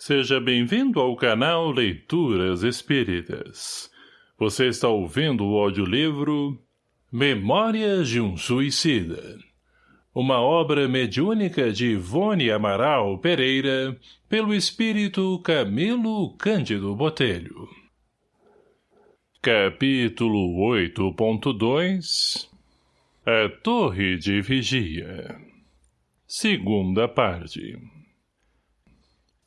Seja bem-vindo ao canal Leituras Espíritas. Você está ouvindo o audiolivro Memórias de um Suicida. Uma obra mediúnica de Ivone Amaral Pereira, pelo espírito Camilo Cândido Botelho. Capítulo 8.2 A Torre de Vigia Segunda parte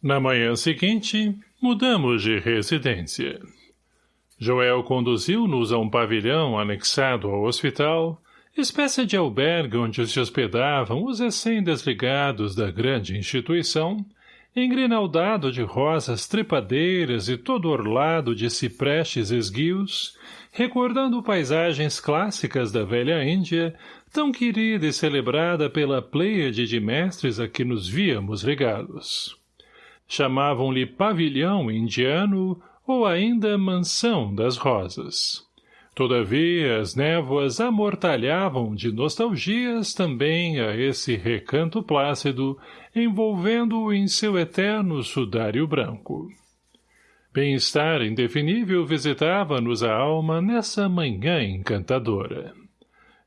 na manhã seguinte, mudamos de residência. Joel conduziu-nos a um pavilhão anexado ao hospital, espécie de albergue onde se hospedavam os recém-desligados da grande instituição, engrinaldado de rosas trepadeiras e todo orlado de ciprestes esguios, recordando paisagens clássicas da velha Índia, tão querida e celebrada pela pleiade de mestres a que nos víamos ligados chamavam-lhe pavilhão indiano ou ainda mansão das rosas. Todavia, as névoas amortalhavam de nostalgias também a esse recanto plácido, envolvendo-o em seu eterno sudário branco. Bem-estar indefinível visitava-nos a alma nessa manhã encantadora.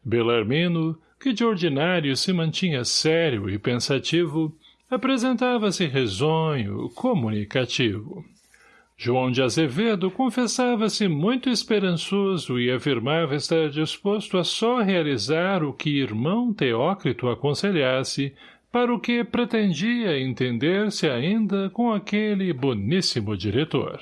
Belarmino, que de ordinário se mantinha sério e pensativo, apresentava-se risonho, comunicativo. João de Azevedo confessava-se muito esperançoso e afirmava estar disposto a só realizar o que irmão Teócrito aconselhasse, para o que pretendia entender-se ainda com aquele boníssimo diretor.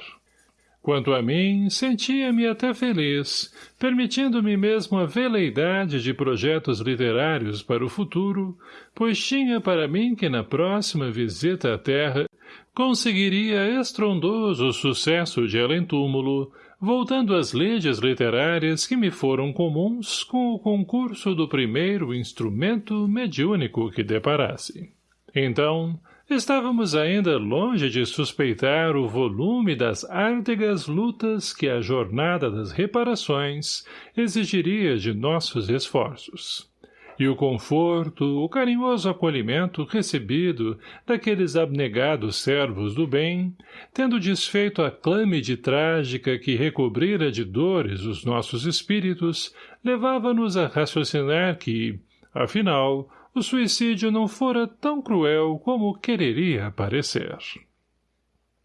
Quanto a mim, sentia-me até feliz, permitindo-me mesmo a veleidade de projetos literários para o futuro, pois tinha para mim que na próxima visita à Terra conseguiria estrondoso sucesso de além-túmulo, voltando às leis literárias que me foram comuns com o concurso do primeiro instrumento mediúnico que deparasse. Então, Estávamos ainda longe de suspeitar o volume das árdegas lutas que a jornada das reparações exigiria de nossos esforços. E o conforto, o carinhoso acolhimento recebido daqueles abnegados servos do bem, tendo desfeito a clâmide trágica que recobrira de dores os nossos espíritos, levava-nos a raciocinar que, afinal, o suicídio não fora tão cruel como quereria parecer.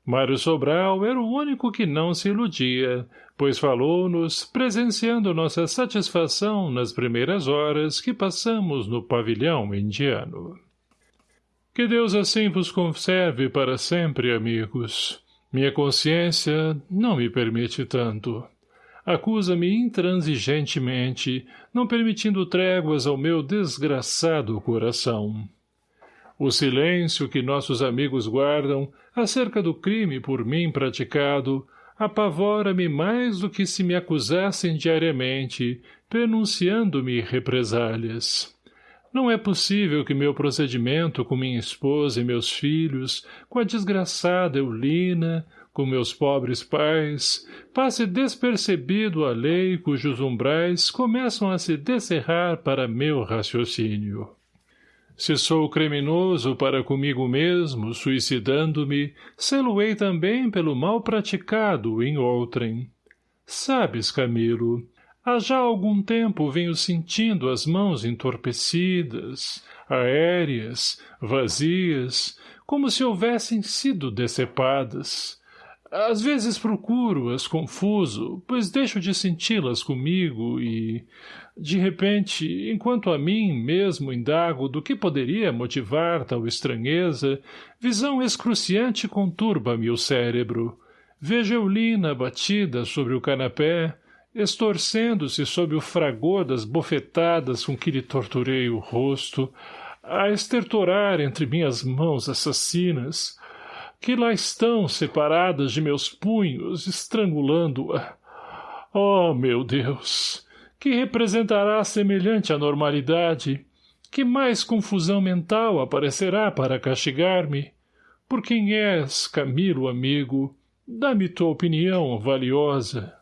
Mário Sobral era o único que não se iludia, pois falou-nos, presenciando nossa satisfação nas primeiras horas que passamos no pavilhão indiano. Que Deus assim vos conserve para sempre, amigos. Minha consciência não me permite tanto acusa-me intransigentemente, não permitindo tréguas ao meu desgraçado coração. O silêncio que nossos amigos guardam acerca do crime por mim praticado apavora-me mais do que se me acusassem diariamente, pronunciando-me represálias. Não é possível que meu procedimento com minha esposa e meus filhos, com a desgraçada Eulina, com meus pobres pais, passe despercebido a lei cujos umbrais começam a se descerrar para meu raciocínio. Se sou criminoso para comigo mesmo, suicidando-me, sê-lo-ei também pelo mal praticado em outrem. Sabes, Camilo, há já algum tempo venho sentindo as mãos entorpecidas, aéreas, vazias, como se houvessem sido decepadas, às vezes procuro-as confuso, pois deixo de senti-las comigo e, de repente, enquanto a mim mesmo indago do que poderia motivar tal estranheza, visão excruciante conturba-me o cérebro. Vejo Eulina batida sobre o canapé, estorcendo-se sob o fragor das bofetadas com que lhe torturei o rosto, a estertorar entre minhas mãos assassinas, que lá estão separadas de meus punhos, estrangulando-a. Oh, meu Deus! Que representará semelhante anormalidade? Que mais confusão mental aparecerá para castigar-me? Por quem és, Camilo, amigo? Dá-me tua opinião valiosa.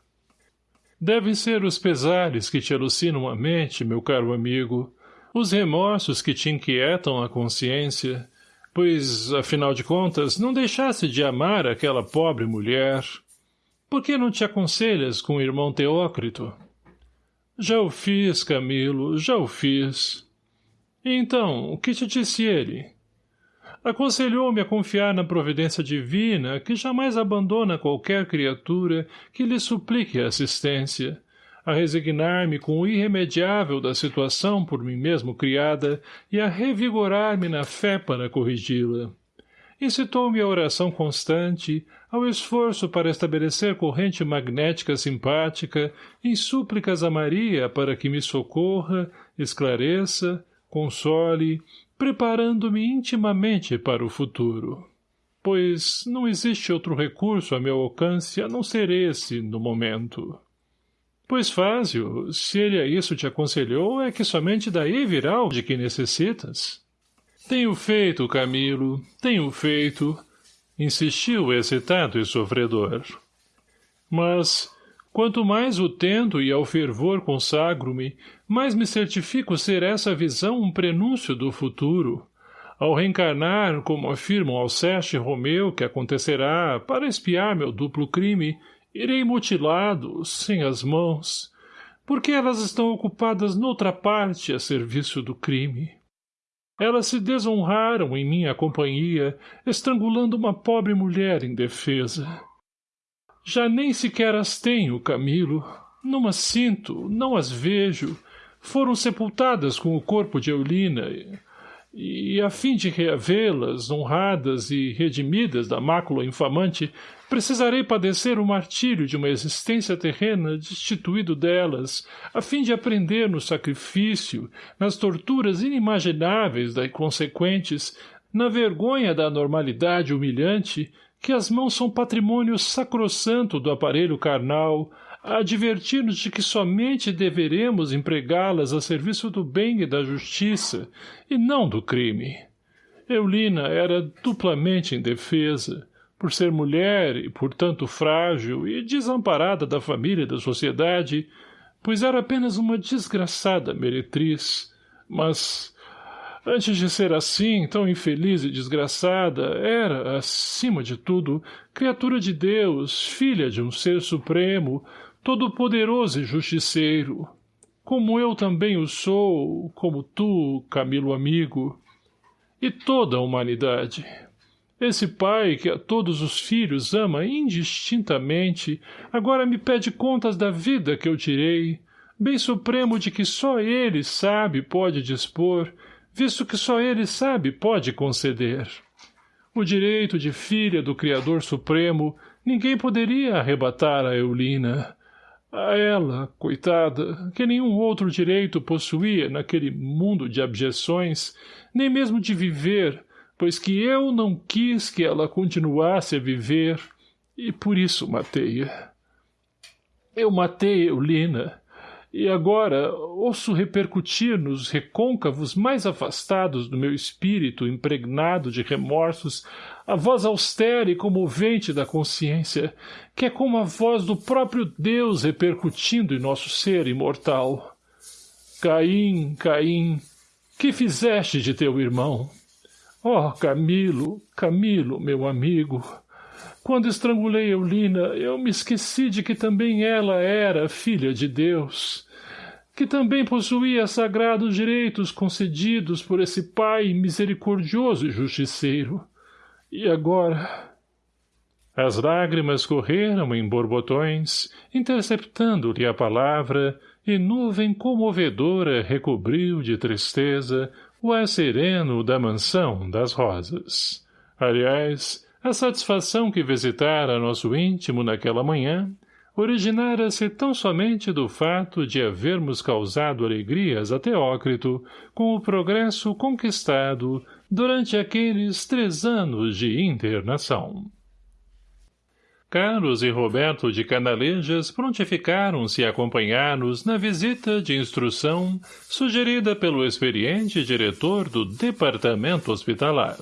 Devem ser os pesares que te alucinam a mente, meu caro amigo, os remorsos que te inquietam a consciência, pois, afinal de contas, não deixasse de amar aquela pobre mulher. Por que não te aconselhas com o irmão Teócrito? Já o fiz, Camilo, já o fiz. E então, o que te disse ele? Aconselhou-me a confiar na providência divina, que jamais abandona qualquer criatura que lhe suplique assistência, a resignar-me com o irremediável da situação por mim mesmo criada e a revigorar-me na fé para corrigi-la. Incitou-me a oração constante, ao esforço para estabelecer corrente magnética simpática, em súplicas a Maria para que me socorra, esclareça, console, preparando-me intimamente para o futuro. Pois não existe outro recurso a meu alcance a não ser esse, no momento. Pois fácil, se ele a isso te aconselhou, é que somente daí virá o de que necessitas. Tenho feito, Camilo, tenho feito, insistiu excitado e sofredor. Mas, quanto mais o tento e ao fervor consagro-me, mais me certifico ser essa visão um prenúncio do futuro. Ao reencarnar, como afirmam Alceste e Romeu que acontecerá, para espiar meu duplo crime, Irei mutilado, sem as mãos, porque elas estão ocupadas noutra parte a serviço do crime. Elas se desonraram em minha companhia, estrangulando uma pobre mulher indefesa. Já nem sequer as tenho, Camilo. Não as sinto, não as vejo. Foram sepultadas com o corpo de Eulina, e, a fim de reavê-las, honradas e redimidas da mácula infamante, precisarei padecer o martírio de uma existência terrena destituído delas, a fim de aprender no sacrifício, nas torturas inimagináveis da consequentes, na vergonha da normalidade humilhante, que as mãos são patrimônio sacrossanto do aparelho carnal, a advertir-nos de que somente deveremos empregá-las a serviço do bem e da justiça, e não do crime. Eulina era duplamente indefesa, por ser mulher e, portanto, frágil e desamparada da família e da sociedade, pois era apenas uma desgraçada meretriz, mas Antes de ser assim, tão infeliz e desgraçada, era, acima de tudo, criatura de Deus, filha de um ser supremo, todo-poderoso e justiceiro. Como eu também o sou, como tu, Camilo amigo. E toda a humanidade. Esse pai que a todos os filhos ama indistintamente, agora me pede contas da vida que eu tirei, bem supremo de que só ele sabe pode dispor, visto que só ele sabe pode conceder. O direito de filha do Criador Supremo ninguém poderia arrebatar a Eulina. A ela, coitada, que nenhum outro direito possuía naquele mundo de abjeções, nem mesmo de viver, pois que eu não quis que ela continuasse a viver, e por isso matei-a. Eu matei Eulina, e agora ouço repercutir nos recôncavos mais afastados do meu espírito impregnado de remorsos a voz austera e comovente da consciência, que é como a voz do próprio Deus repercutindo em nosso ser imortal. Caim, Caim, que fizeste de teu irmão? Oh, Camilo, Camilo, meu amigo, quando estrangulei Eulina, eu me esqueci de que também ela era filha de Deus, que também possuía sagrados direitos concedidos por esse Pai misericordioso e justiceiro. E agora... As lágrimas correram em borbotões, interceptando-lhe a palavra, e nuvem comovedora recobriu de tristeza o ar sereno da mansão das rosas. Aliás, a satisfação que visitara nosso íntimo naquela manhã originara-se tão somente do fato de havermos causado alegrias a Teócrito com o progresso conquistado durante aqueles três anos de internação. Carlos e Roberto de Canalejas prontificaram-se a acompanhar-nos na visita de instrução sugerida pelo experiente diretor do Departamento Hospitalar.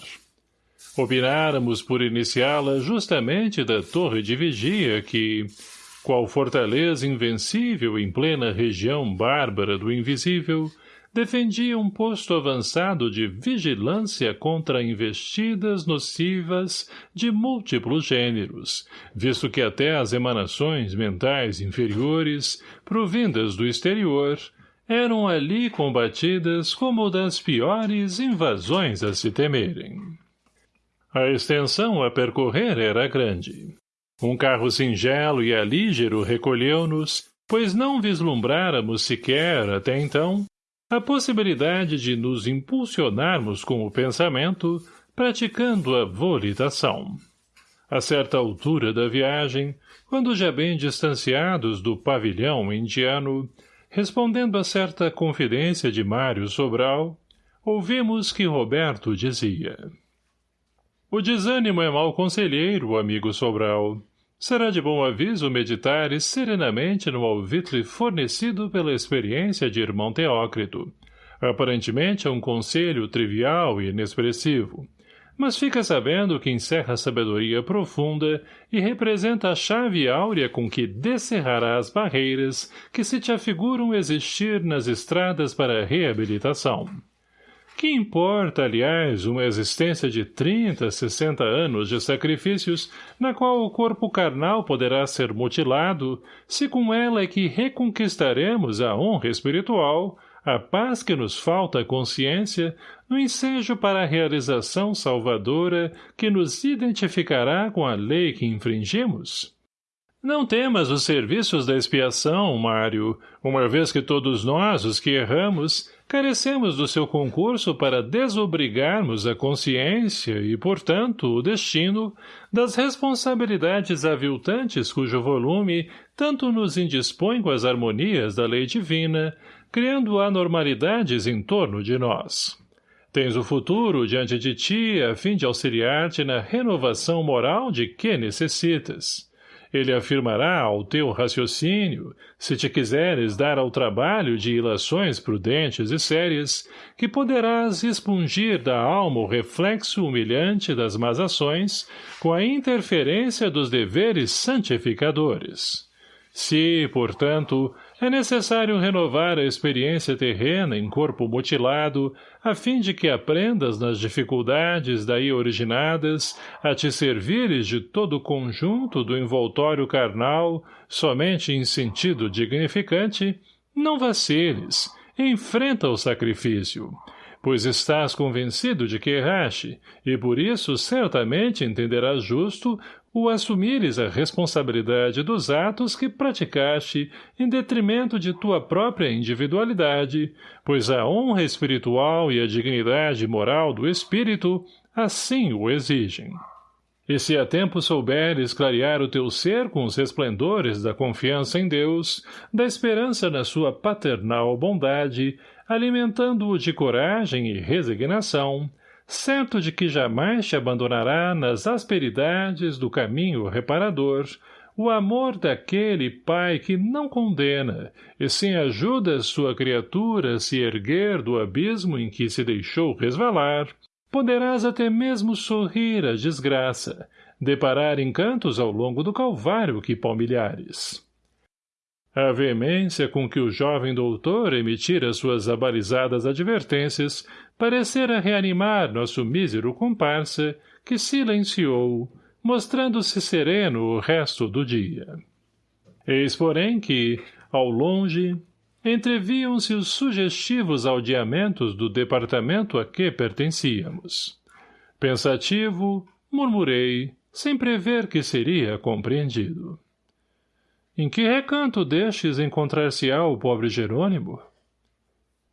Opináramos por iniciá-la justamente da torre de vigia que, qual fortaleza invencível em plena região bárbara do invisível, defendia um posto avançado de vigilância contra investidas nocivas de múltiplos gêneros, visto que até as emanações mentais inferiores, provindas do exterior, eram ali combatidas como das piores invasões a se temerem. A extensão a percorrer era grande. Um carro singelo e alígero recolheu-nos, pois não vislumbráramos sequer, até então, a possibilidade de nos impulsionarmos com o pensamento, praticando a volitação. A certa altura da viagem, quando já bem distanciados do pavilhão indiano, respondendo a certa confidência de Mário Sobral, ouvimos que Roberto dizia O desânimo é mau conselheiro, amigo Sobral. Será de bom aviso meditares serenamente no alvitre fornecido pela experiência de irmão Teócrito. Aparentemente é um conselho trivial e inexpressivo, mas fica sabendo que encerra sabedoria profunda e representa a chave áurea com que descerrará as barreiras que se te afiguram existir nas estradas para a reabilitação. Que importa, aliás, uma existência de 30, 60 anos de sacrifícios, na qual o corpo carnal poderá ser mutilado, se com ela é que reconquistaremos a honra espiritual, a paz que nos falta à consciência, no ensejo para a realização salvadora que nos identificará com a lei que infringimos? Não temas os serviços da expiação, Mário, uma vez que todos nós, os que erramos, carecemos do seu concurso para desobrigarmos a consciência e, portanto, o destino das responsabilidades aviltantes cujo volume tanto nos indispõe com as harmonias da lei divina, criando anormalidades em torno de nós. Tens o futuro diante de ti a fim de auxiliar-te na renovação moral de que necessitas. Ele afirmará ao teu raciocínio, se te quiseres dar ao trabalho de ilações prudentes e sérias, que poderás expungir da alma o reflexo humilhante das más ações, com a interferência dos deveres santificadores. Se, portanto, é necessário renovar a experiência terrena em corpo mutilado, a fim de que aprendas nas dificuldades daí originadas a te servires de todo o conjunto do envoltório carnal, somente em sentido dignificante, não vaciles, enfrenta o sacrifício, pois estás convencido de que erraste, e por isso certamente entenderás justo o assumires a responsabilidade dos atos que praticaste em detrimento de tua própria individualidade, pois a honra espiritual e a dignidade moral do espírito assim o exigem. E se a tempo souberes clarear o teu ser com os resplendores da confiança em Deus, da esperança na sua paternal bondade, alimentando-o de coragem e resignação, certo de que jamais te abandonará nas asperidades do caminho reparador, o amor daquele pai que não condena, e sim ajuda sua criatura a se erguer do abismo em que se deixou resvalar, poderás até mesmo sorrir à desgraça, deparar encantos ao longo do calvário que palmilhares. A veemência com que o jovem doutor emitira suas abalizadas advertências parecera reanimar nosso mísero comparsa, que silenciou, mostrando-se sereno o resto do dia. Eis, porém, que, ao longe, entreviam-se os sugestivos aldeamentos do departamento a que pertencíamos. Pensativo, murmurei, sem prever que seria compreendido. Em que recanto destes encontrar-se-á o pobre Jerônimo?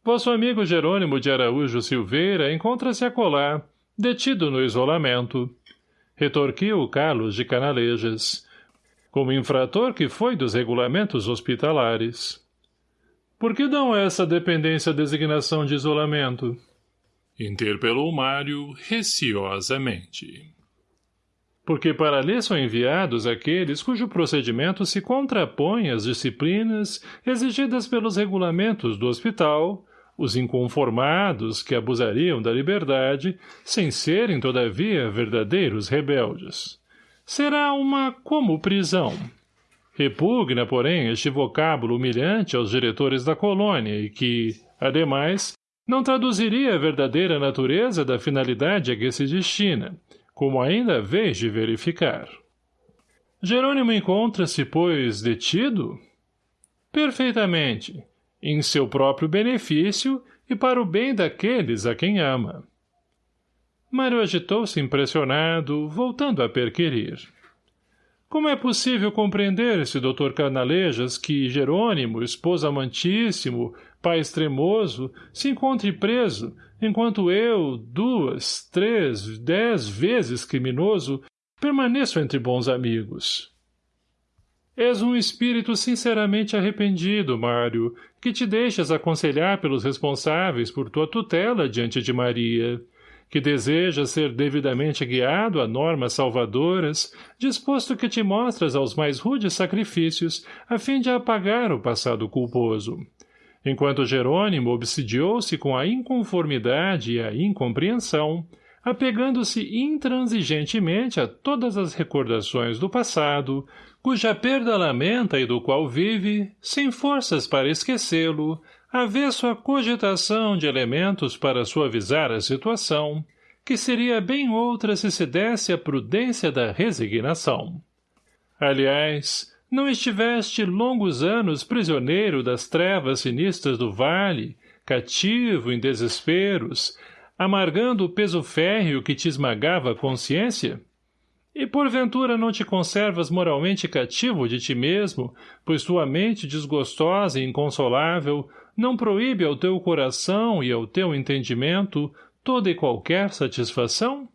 Vosso amigo Jerônimo de Araújo Silveira encontra-se acolá, detido no isolamento. Retorquiu Carlos de Canalejas, como infrator que foi dos regulamentos hospitalares. Por que dão essa dependência designação de isolamento? Interpelou Mário receosamente porque para ali são enviados aqueles cujo procedimento se contrapõe às disciplinas exigidas pelos regulamentos do hospital, os inconformados que abusariam da liberdade, sem serem, todavia, verdadeiros rebeldes. Será uma como prisão. Repugna, porém, este vocábulo humilhante aos diretores da colônia e que, Ademais, não traduziria a verdadeira natureza da finalidade a que se destina, como ainda vez de verificar. Jerônimo encontra-se, pois, detido? Perfeitamente, em seu próprio benefício e para o bem daqueles a quem ama. Mário agitou-se impressionado, voltando a perquirir. Como é possível compreender-se, doutor Canalejas, que Jerônimo, esposo amantíssimo, pai extremoso, se encontre preso, enquanto eu, duas, três, dez vezes criminoso, permaneço entre bons amigos? És um espírito sinceramente arrependido, Mário, que te deixas aconselhar pelos responsáveis por tua tutela diante de Maria que deseja ser devidamente guiado a normas salvadoras, disposto que te mostras aos mais rudes sacrifícios, a fim de apagar o passado culposo. Enquanto Jerônimo obsidiou-se com a inconformidade e a incompreensão, apegando-se intransigentemente a todas as recordações do passado, cuja perda lamenta e do qual vive, sem forças para esquecê-lo, avesso à cogitação de elementos para suavizar a situação, que seria bem outra se se desse a prudência da resignação. Aliás, não estiveste longos anos prisioneiro das trevas sinistras do vale, cativo em desesperos, amargando o peso férreo que te esmagava a consciência? E porventura não te conservas moralmente cativo de ti mesmo, pois tua mente desgostosa e inconsolável não proíbe ao teu coração e ao teu entendimento toda e qualquer satisfação?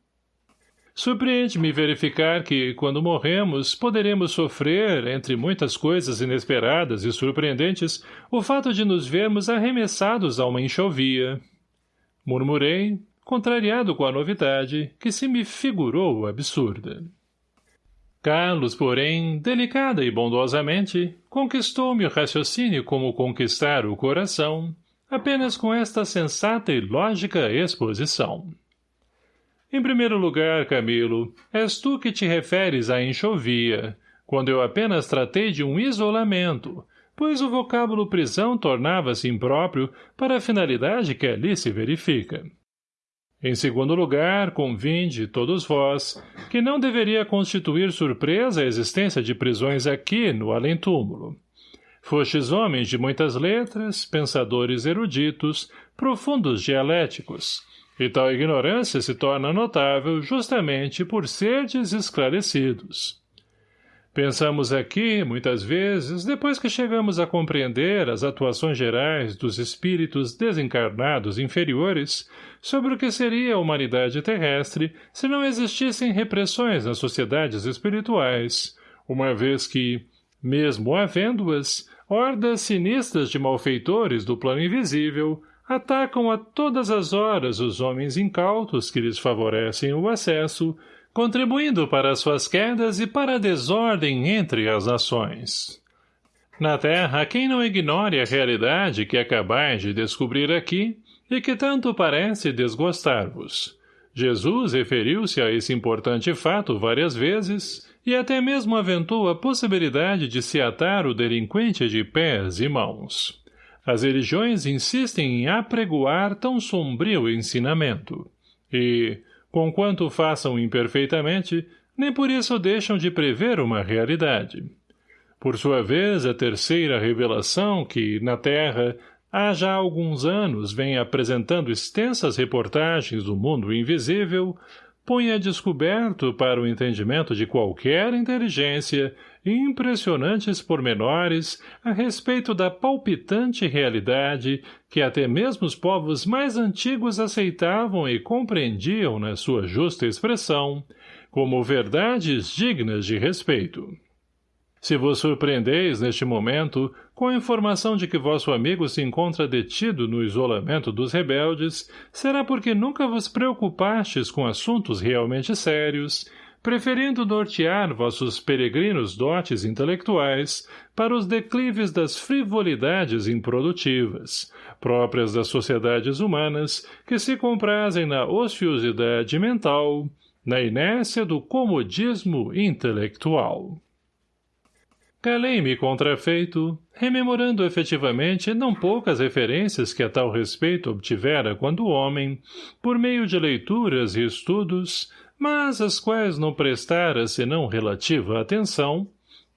Surpreende-me verificar que, quando morremos, poderemos sofrer, entre muitas coisas inesperadas e surpreendentes, o fato de nos vermos arremessados a uma enxovia. Murmurei, contrariado com a novidade, que se me figurou absurda. Carlos, porém, delicada e bondosamente, conquistou-me o raciocínio como conquistar o coração, apenas com esta sensata e lógica exposição. Em primeiro lugar, Camilo, és tu que te referes à enxovia, quando eu apenas tratei de um isolamento, pois o vocábulo prisão tornava-se impróprio para a finalidade que ali se verifica. Em segundo lugar, convinde, todos vós, que não deveria constituir surpresa a existência de prisões aqui, no além-túmulo. Fostes homens de muitas letras, pensadores eruditos, profundos dialéticos, e tal ignorância se torna notável justamente por serdes esclarecidos. Pensamos aqui, muitas vezes, depois que chegamos a compreender as atuações gerais dos espíritos desencarnados inferiores, sobre o que seria a humanidade terrestre se não existissem repressões nas sociedades espirituais, uma vez que, mesmo havendo-as, hordas sinistras de malfeitores do plano invisível atacam a todas as horas os homens incautos que lhes favorecem o acesso, contribuindo para suas quedas e para a desordem entre as nações. Na Terra, quem não ignore a realidade que acabais de descobrir aqui, e que tanto parece desgostar-vos. Jesus referiu-se a esse importante fato várias vezes e até mesmo aventou a possibilidade de se atar o delinquente de pés e mãos. As religiões insistem em apregoar tão sombrio ensinamento. E, conquanto façam imperfeitamente, nem por isso deixam de prever uma realidade. Por sua vez, a terceira revelação que, na Terra, há já alguns anos vem apresentando extensas reportagens do mundo invisível, põe a descoberto para o entendimento de qualquer inteligência impressionantes pormenores a respeito da palpitante realidade que até mesmo os povos mais antigos aceitavam e compreendiam na sua justa expressão, como verdades dignas de respeito. Se vos surpreendeis, neste momento, com a informação de que vosso amigo se encontra detido no isolamento dos rebeldes, será porque nunca vos preocupastes com assuntos realmente sérios, preferindo nortear vossos peregrinos dotes intelectuais para os declives das frivolidades improdutivas, próprias das sociedades humanas que se comprazem na ociosidade mental, na inércia do comodismo intelectual. Calei-me contrafeito, rememorando efetivamente não poucas referências que a tal respeito obtivera quando homem, por meio de leituras e estudos, mas as quais não prestara senão relativa atenção,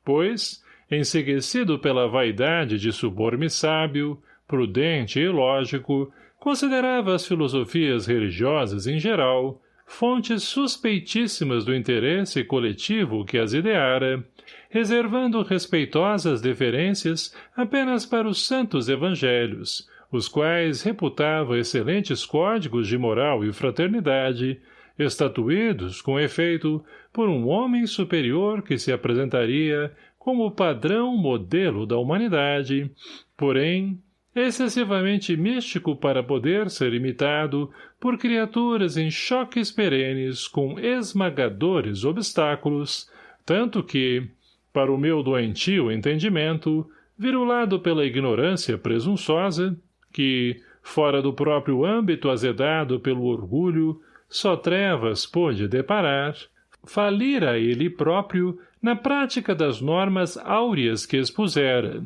pois, enseguecido pela vaidade de suborme sábio, prudente e lógico, considerava as filosofias religiosas em geral, fontes suspeitíssimas do interesse coletivo que as ideara, reservando respeitosas deferências apenas para os santos evangelhos, os quais reputava excelentes códigos de moral e fraternidade, estatuídos, com efeito, por um homem superior que se apresentaria como padrão modelo da humanidade, porém, excessivamente místico para poder ser imitado por criaturas em choques perenes com esmagadores obstáculos, tanto que, para o meu doentio entendimento, virulado pela ignorância presunçosa, que, fora do próprio âmbito azedado pelo orgulho, só trevas pôde deparar, falira ele próprio na prática das normas áureas que expusera,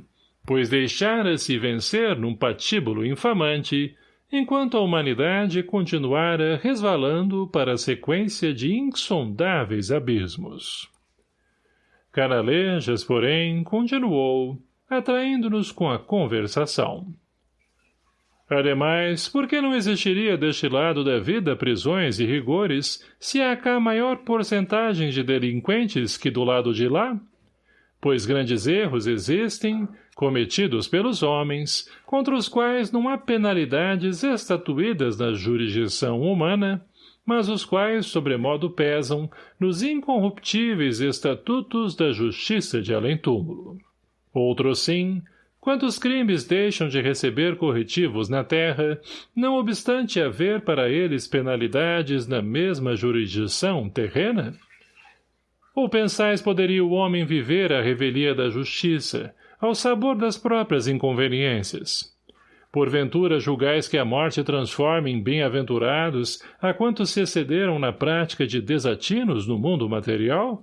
pois deixara-se vencer num patíbulo infamante, enquanto a humanidade continuara resvalando para a sequência de insondáveis abismos. Canalejas, porém, continuou, atraindo-nos com a conversação. Ademais, por que não existiria deste lado da vida prisões e rigores se há cá maior porcentagem de delinquentes que do lado de lá? Pois grandes erros existem, cometidos pelos homens, contra os quais não há penalidades estatuídas na jurisdição humana, mas os quais sobremodo pesam nos incorruptíveis estatutos da justiça de além-túmulo. Outro sim, quantos crimes deixam de receber corretivos na terra, não obstante haver para eles penalidades na mesma jurisdição terrena? Ou pensais poderia o homem viver à revelia da justiça, ao sabor das próprias inconveniências? Porventura julgais que a morte transforme em bem-aventurados a quantos se excederam na prática de desatinos no mundo material?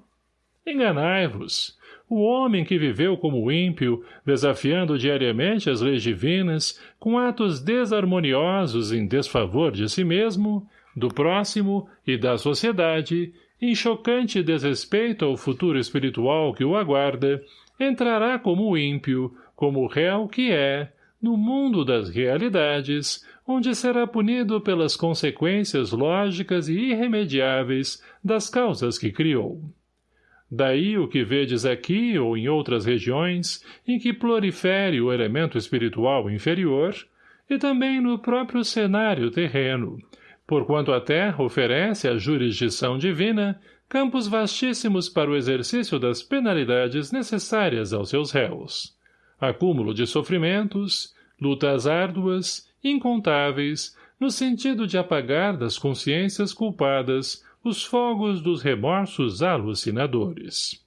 Enganai-vos. O homem que viveu como ímpio, desafiando diariamente as leis divinas, com atos desarmoniosos em desfavor de si mesmo, do próximo e da sociedade, em chocante desrespeito ao futuro espiritual que o aguarda, entrará como ímpio, como réu que é, no mundo das realidades, onde será punido pelas consequências lógicas e irremediáveis das causas que criou. Daí o que vedes aqui ou em outras regiões, em que prolifere o elemento espiritual inferior, e também no próprio cenário terreno, porquanto a terra oferece à jurisdição divina campos vastíssimos para o exercício das penalidades necessárias aos seus réus. Acúmulo de sofrimentos, lutas árduas, incontáveis, no sentido de apagar das consciências culpadas os fogos dos remorsos alucinadores.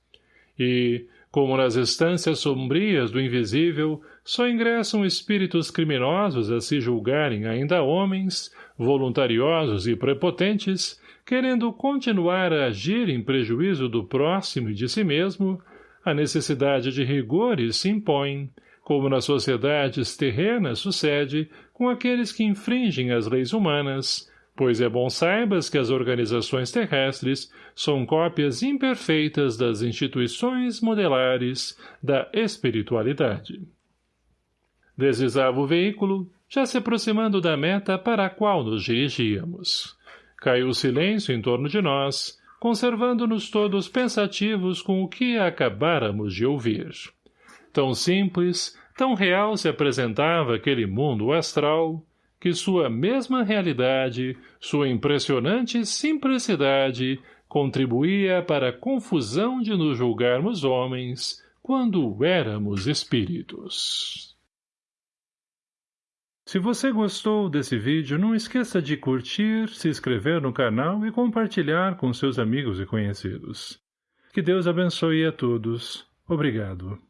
E, como nas estâncias sombrias do invisível, só ingressam espíritos criminosos a se julgarem ainda homens, voluntariosos e prepotentes, querendo continuar a agir em prejuízo do próximo e de si mesmo, a necessidade de rigores se impõe, como nas sociedades terrenas sucede com aqueles que infringem as leis humanas, pois é bom saibas que as organizações terrestres são cópias imperfeitas das instituições modelares da espiritualidade. Deslizava o veículo, já se aproximando da meta para a qual nos dirigíamos. Caiu o silêncio em torno de nós, conservando-nos todos pensativos com o que acabáramos de ouvir. Tão simples, tão real se apresentava aquele mundo astral, que sua mesma realidade, sua impressionante simplicidade, contribuía para a confusão de nos julgarmos homens, quando éramos espíritos. Se você gostou desse vídeo, não esqueça de curtir, se inscrever no canal e compartilhar com seus amigos e conhecidos. Que Deus abençoe a todos. Obrigado.